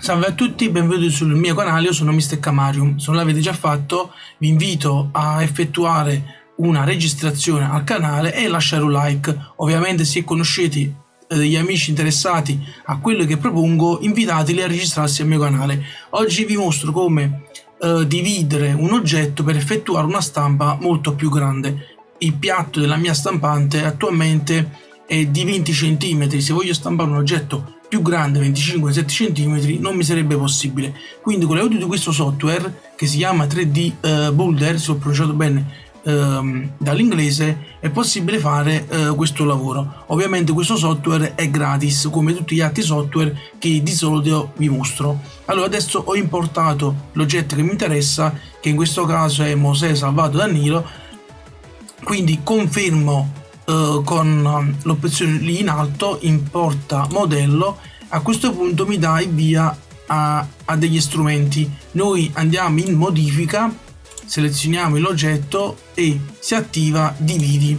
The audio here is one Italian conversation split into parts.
Salve a tutti, benvenuti sul mio canale, io sono Mr. Camarium. Se non l'avete già fatto, vi invito a effettuare una registrazione al canale e lasciare un like. Ovviamente se conoscete eh, degli amici interessati a quello che propongo, invitateli a registrarsi al mio canale. Oggi vi mostro come eh, dividere un oggetto per effettuare una stampa molto più grande. Il piatto della mia stampante attualmente è di 20 cm, se voglio stampare un oggetto più grande 25-7 cm non mi sarebbe possibile. Quindi con l'aiuto di questo software che si chiama 3D uh, eh, Boulder se ho pronunciato bene uh, dall'inglese è possibile fare uh, questo lavoro. Ovviamente questo software è gratis come tutti gli altri software che di solito vi mostro. Allora adesso ho importato l'oggetto che mi interessa che in questo caso è Mosè salvato da Nilo quindi confermo eh, con l'opzione lì in alto importa modello a questo punto mi dà il via a, a degli strumenti. Noi andiamo in modifica selezioniamo l'oggetto e si attiva dividi.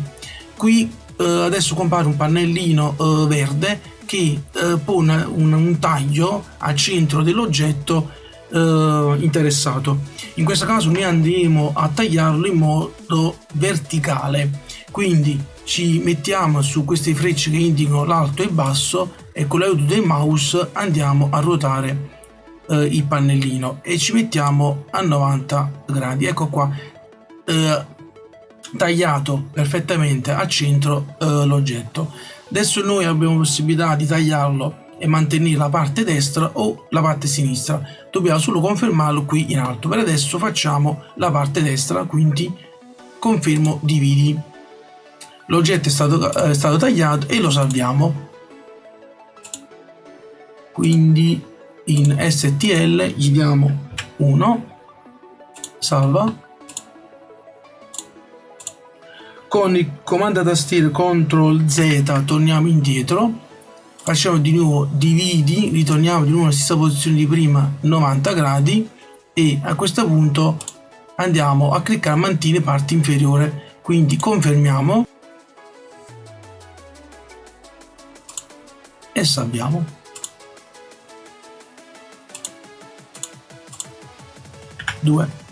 Qui eh, adesso compare un pannellino eh, verde che eh, pone un, un, taglio al centro dell'oggetto eh, interessato. In questo caso noi andremo a tagliarlo in modo verticale quindi ci mettiamo su queste frecce che indicano l'alto e il basso e con l'aiuto del mouse andiamo a ruotare eh, il pannellino e ci mettiamo a 90 gradi. Ecco qua eh, tagliato perfettamente al centro eh, l'oggetto. Adesso noi abbiamo possibilità di tagliarlo e mantenere la parte destra o la parte sinistra. Dobbiamo solo confermarlo qui in alto. Per adesso facciamo la parte destra quindi confermo dividi l'oggetto è stato, è stato tagliato e lo salviamo. Quindi in stl gli diamo 1 salva. Con il comando tastiera CTRL Z torniamo indietro. Facciamo di nuovo dividi ritorniamo di nuovo alla stessa posizione di prima 90 gradi. E a questo punto andiamo a cliccare mantiene parte inferiore. Quindi confermiamo e salviamo. Due.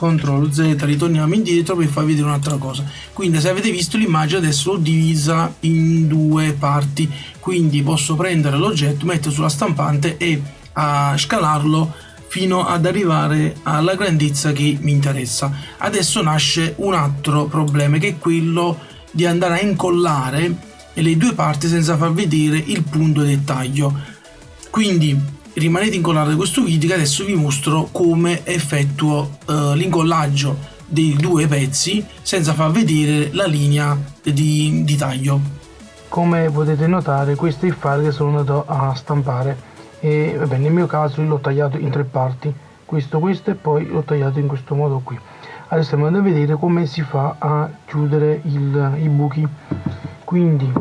CTRL Z, ritorniamo indietro per farvi vedere un'altra cosa. Quindi se avete visto l'immagine adesso l'ho divisa in due parti, quindi posso prendere l'oggetto, metterlo sulla stampante e a scalarlo fino ad arrivare alla grandezza che mi interessa. Adesso nasce un altro problema che è quello di andare a incollare le due parti senza far vedere il punto del taglio. Quindi rimanete incollati a questo video che adesso vi mostro come effettuo eh, l'incollaggio dei due pezzi senza far vedere la linea di, di taglio. Come potete notare questo è il file che sono andato a stampare e vabbè, nel mio caso l'ho tagliato in tre parti. Questo questo e poi l'ho tagliato in questo modo qui. Adesso andiamo a vedere come si fa a chiudere il, i buchi. Quindi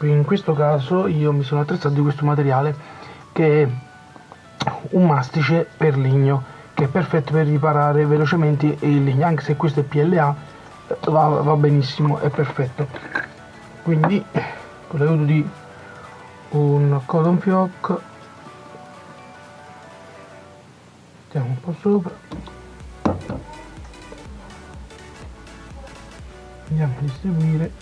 in questo caso io mi sono attrezzato di questo materiale che è un mastice per legno che è perfetto per riparare velocemente il legno anche se questo è PLA va, va benissimo è perfetto. Quindi con l'aiuto di un cotton fioc mettiamo un po' sopra. Andiamo a distribuire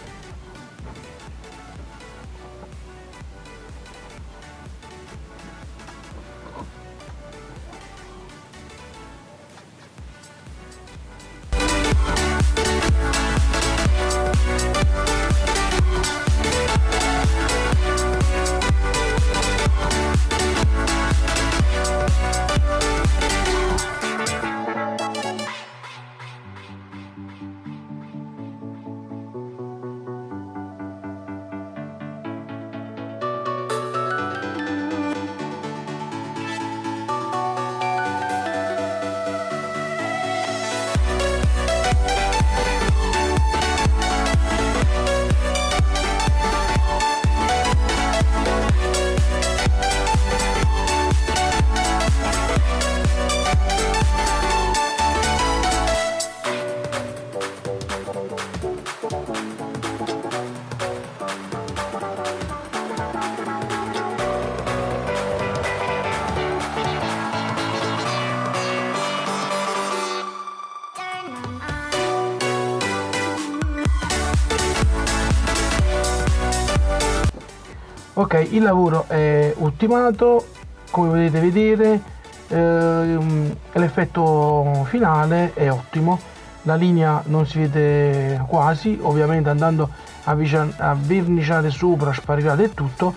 ok il lavoro è ultimato come potete vedere ehm, l'effetto finale è ottimo. La linea non si vede quasi ovviamente andando a, a verniciare sopra sparirà del tutto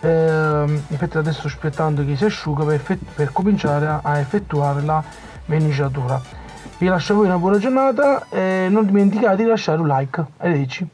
eh, infatti adesso aspettando che si asciuga per, per cominciare a, a, effettuare la verniciatura. Vi lascio a voi una buona giornata e non dimenticate di lasciare un like. Arrivederci